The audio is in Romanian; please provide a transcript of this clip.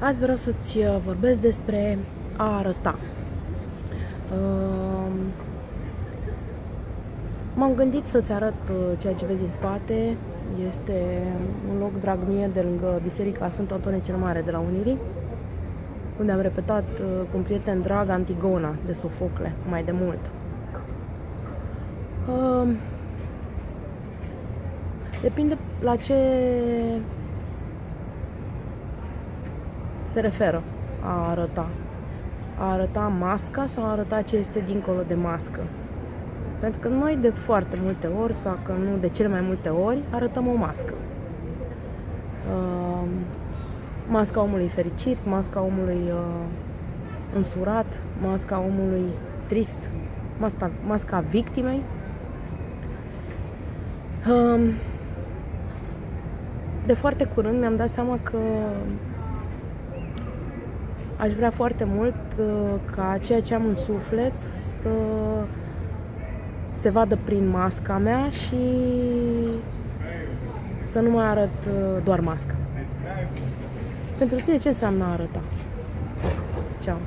Azi vreau să-ți uh, vorbesc despre a arăta. Uh, M-am gândit să-ți arăt uh, ceea ce vezi în spate. Este un loc drag mie de lângă Biserica Sfântul Antonie cel Mare de la Unirii, unde am repetat cu un prieten drag Antigona de Sofocle mai de mult. Depinde la ce se referă a arăta. A arăta masca sau a arăta ce este dincolo de mască. Pentru că noi de foarte multe ori, sau că nu de cele mai multe ori, arătăm o mască. Uh, masca omului fericit, masca omului uh, însurat, masca omului trist, masca, masca victimei. Uh, de foarte curând mi-am dat seama că Aș vrea foarte mult uh, ca ceea ce am în suflet să se vadă prin masca mea și să nu mai arăt uh, doar masca. Pentru tine ce înseamnă a arăta? Ceau!